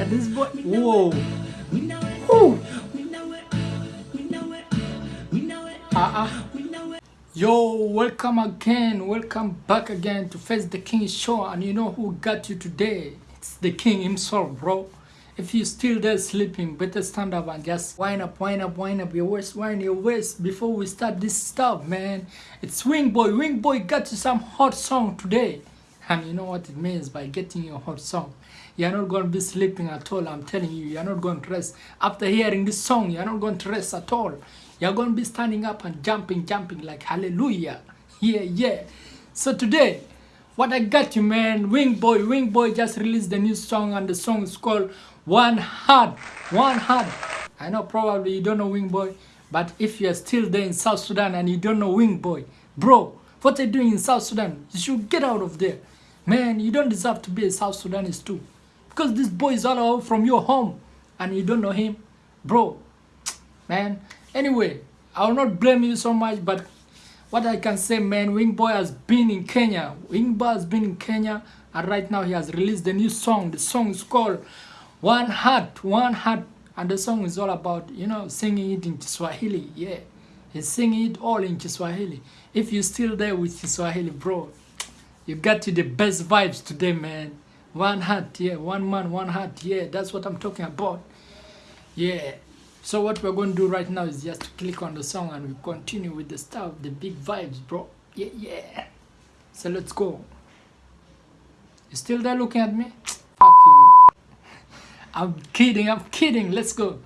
yeah, this boy. Whoa. Woo. Uh-uh. Yo, welcome again. Welcome back again to Face the King show. And you know who got you today? It's the king himself, bro. If you're still there sleeping, better stand up and just wind up, wind up, wind up your waist, wind your waist before we start this stuff, man. It's Wing Boy. Wing Boy got you some hot song today. And you know what it means by getting your hot song. You're not going to be sleeping at all. I'm telling you, you're not going to rest. After hearing this song, you're not going to rest at all. You're going to be standing up and jumping, jumping like hallelujah. Yeah, yeah. So today, what I got you, man, Wing Boy. Wing Boy just released the new song, and the song is called One Heart. One Heart. I know probably you don't know Wing Boy, but if you're still there in South Sudan and you don't know Wing Boy, bro, what are you doing in South Sudan? You should get out of there. Man, you don't deserve to be a South Sudanese too. Because this boy is all out from your home and you don't know him. Bro, man. Anyway, I will not blame you so much, but what I can say, man, Wing Boy has been in Kenya. Wing Boy has been in Kenya, and right now he has released a new song. The song is called One Heart, One Heart, and the song is all about, you know, singing it in Kiswahili. Yeah, he's singing it all in Kiswahili. If you're still there with Kiswahili, bro, you got you the best vibes today, man. One heart, yeah, one man, one heart, yeah, that's what I'm talking about. Yeah. So what we're going to do right now is just click on the song and we continue with the stuff, the big vibes, bro. Yeah, yeah. So let's go. You still there looking at me? Fuck you. I'm kidding, I'm kidding. Let's go.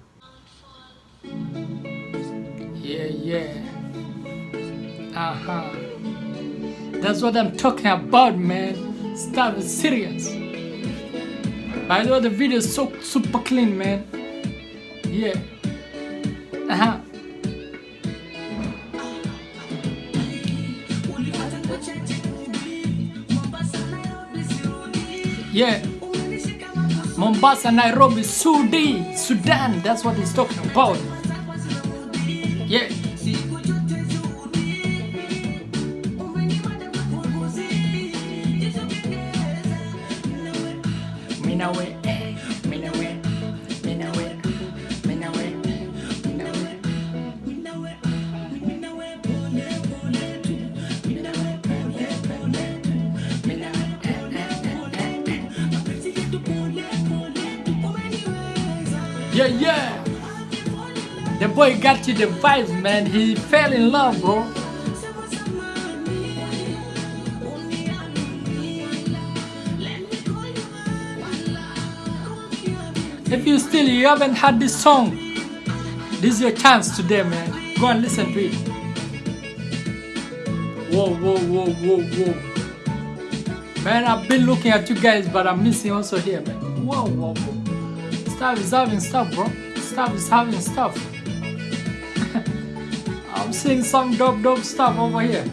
Yeah, yeah. Uh-huh. That's what I'm talking about, man. Stuff is serious. By the way, the video is so super clean, man. Yeah. Uh-huh. Yeah. Mombasa, Nairobi, Sudi, Sudan. That's what he's talking about. Yeah. Minawe, Minawe. Yeah, yeah. The boy got you the vibes, man. He fell in love, bro. If you still you haven't had this song, this is your chance today, man. Go and listen to it. Whoa, whoa, whoa, whoa, whoa. Man, I've been looking at you guys, but I'm missing also here, man. Whoa, whoa, whoa. Stuff is having stuff, bro. Stuff is having stuff. I'm seeing some dope, dope stuff over here.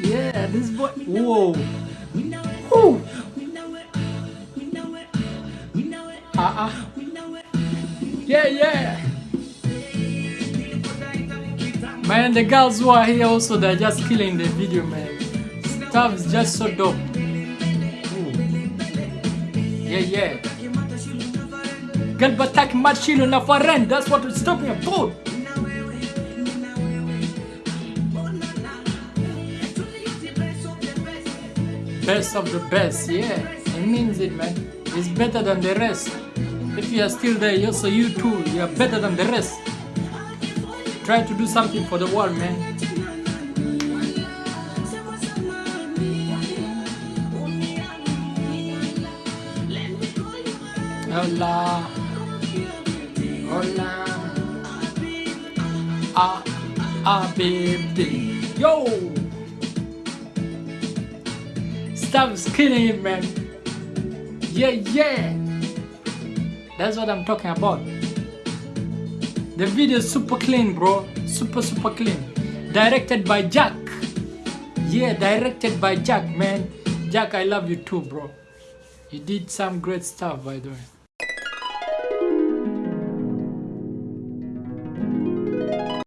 Yeah, this boy. Whoa. Whoa. Uh-uh. Yeah, yeah. Man, the girls who are here also, they're just killing the video, man. Stuff is just so dope. Ooh. Yeah, yeah. Galbatak Machilo na Faren, that's what it's talking about. Best of the best, yeah. It means it, man. It's better than the rest. If you are still there, also you too, you are better than the rest. Try to do something for the world, man. Hola. Hola. Ah, ah, baby. Yo! Stop killing man. Yeah, yeah. That's what I'm talking about. The video is super clean, bro. Super, super clean. Directed by Jack. Yeah, directed by Jack, man. Jack, I love you too, bro. You did some great stuff, by the way.